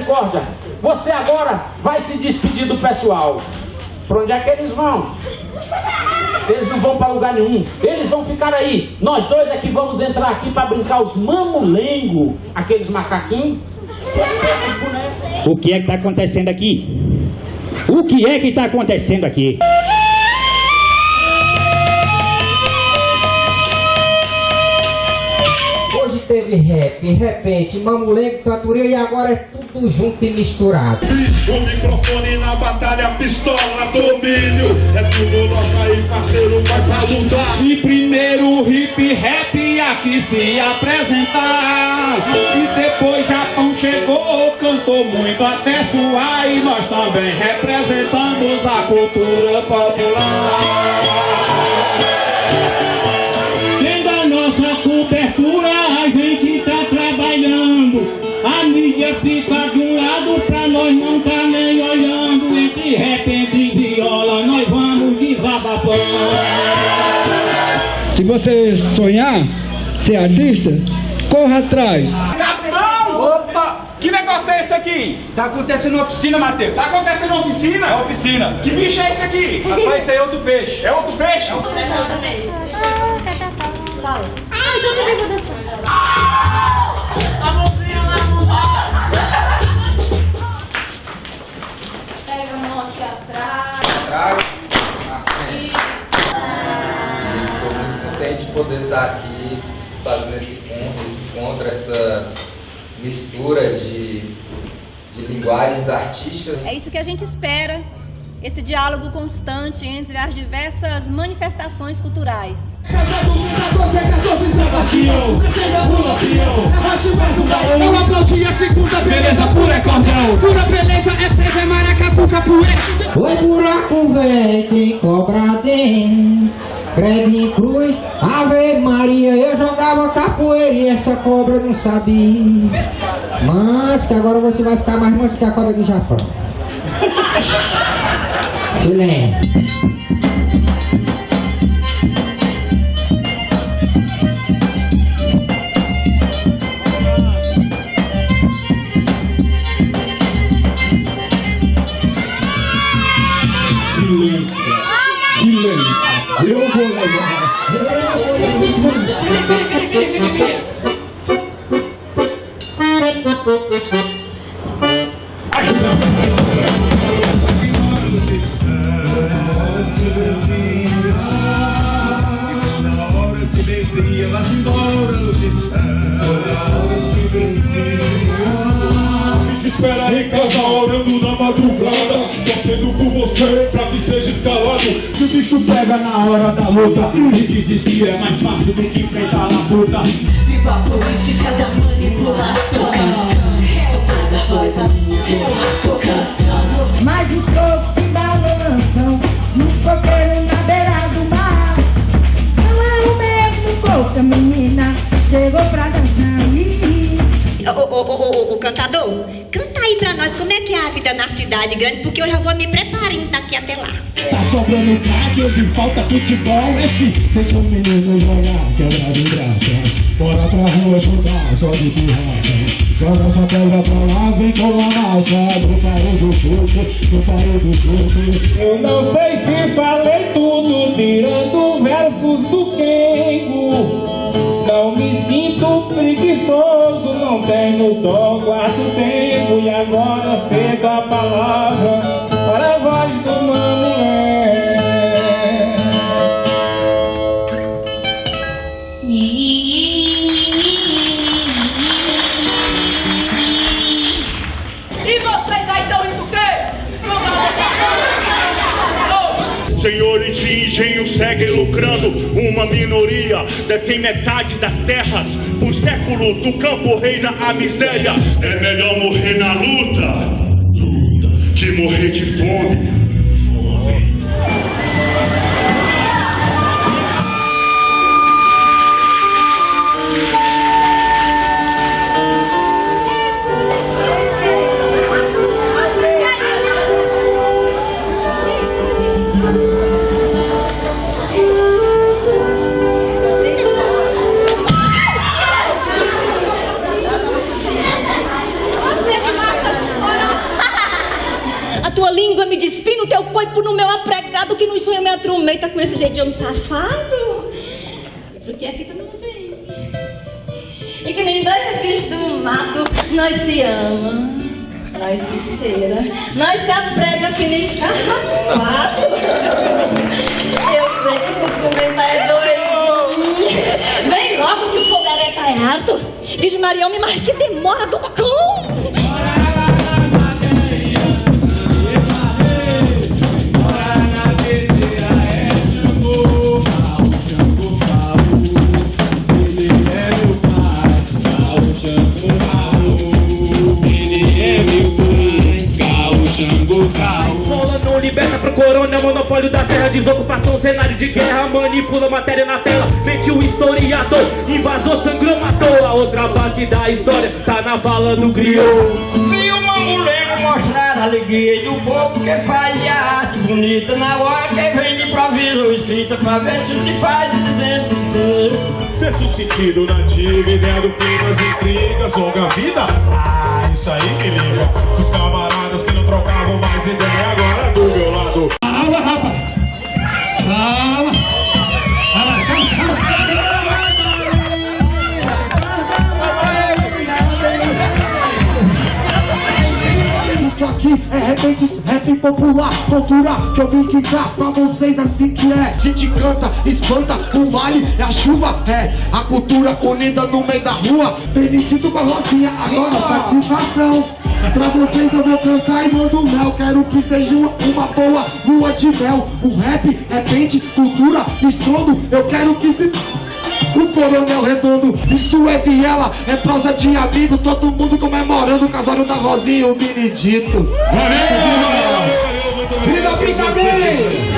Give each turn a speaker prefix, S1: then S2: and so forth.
S1: Misericórdia, você agora vai se despedir do pessoal. Para onde é que eles vão? Eles não vão para lugar nenhum. Eles vão ficar aí. Nós dois é que vamos entrar aqui para brincar os mamulengo, aqueles macaquinhos.
S2: O que é que está acontecendo aqui? O que é que está acontecendo aqui?
S3: Teve rap, repente, mamulengo, cantoria e agora é tudo junto e misturado.
S4: O microfone na batalha, pistola, domínio. É tudo nosso aí, parceiro, vai pra lutar.
S5: E primeiro o hip rap aqui se apresentar. E depois Japão chegou, cantou muito até suar. E nós também representamos a cultura popular.
S6: Se você sonhar ser artista, corra atrás.
S7: Capitão! Opa! Que negócio é esse aqui?
S1: Tá acontecendo uma oficina, Matheus.
S7: Tá acontecendo uma oficina?
S1: É oficina.
S7: Que bicho é esse aqui?
S1: Rapaz, isso aí é outro peixe.
S7: É outro peixe?
S8: Fala. Ah, então também vou dançar.
S9: A
S3: poder estar aqui fazendo esse encontro, esse encontro, essa mistura de, de linguagens artísticas.
S10: É isso que a gente espera, esse diálogo constante entre as diversas manifestações culturais.
S5: Eu aplaudi a segunda beleza pura é cordão. Pura beleza é é maracatu, capoeira.
S3: O buraco velho tem cobra dentro. Credo em cruz, Ave Maria, eu jogava capoeira e essa cobra não sabia. Mas que agora você vai ficar mais manso que a cobra do Japão. Silêncio.
S4: Espera bicho pega na hora da luta E desistir é mais fácil do que enfrentar a luta
S9: Viva a política da manipulação. Soltando a voz, a minha voz, estou cantando.
S11: Mas os povos que balançam nos coqueiros na beira do mar. Não é o mesmo corpo, a menina chegou pra dançar.
S10: Ô, ô, ô, ô, ô, cantador, canta aí pra nós como é que é a vida na cidade grande, porque eu já vou me preparando daqui até lá.
S6: Tá sobrando craque de falta futebol, é que deixa o menino jogar, quebra de graça. Bora pra rua jogar, só de pirraça. Joga essa pedra pra lá, vem com a massa. No paro do chute, no paro do chute.
S11: Eu não sei se falei tudo, tirando versos do Kengo. Não me sinto preguiçoso, não tenho dó, guardo tempo e agora cedo a palavra para a voz do mamulé.
S4: Senhores de engenho seguem lucrando. Uma minoria detém metade das terras. Por séculos no campo reina a miséria. É melhor morrer na luta Luta Que morrer de fome
S10: corpo no meu apregado que nos sonha me atrumenta com esse jeito de homem safado. Porque aqui tu não vem. E que nem dois bichos do mato, nós se ama, nós se cheira, nós se aprega que nem carrapato. Eu sei que tu tá é doidinho. Vem logo que o fogareiro tá alto. Diz Marião, mas que demora do cão.
S12: Liberta pro corona, monopólio da terra, desocupação, cenário de guerra, manipula matéria na tela, mete o historiador, invasor, sangrou, matou. A outra base da história tá na bala do griot.
S11: Vi o mamuleiro mostrar a alegria do povo que faz a arte bonita na hora que vem de improviso escrita pra ver se te faz dizendo
S6: Sexto sentido nativo, ideia do fim das intrigas, longa vida. Ah, isso aí me liga. Os camaradas que não trocavam mais ideia, agora do popular, cultura que eu vim quicar pra vocês assim que é. A gente canta, espanta, o vale é a chuva, é a cultura unida no meio da rua. Felicito com a Rosinha, agora satisfação. Pra vocês eu vou cantar e mando mel. Quero que seja uma, uma boa lua de mel. O rap, repente, cultura, estrondo. Eu quero que se. O coronel redondo, isso é viela, é prosa de amigo, todo mundo comemorando o casório da Rosinha e o Benedito.
S11: Viva a brincadeira!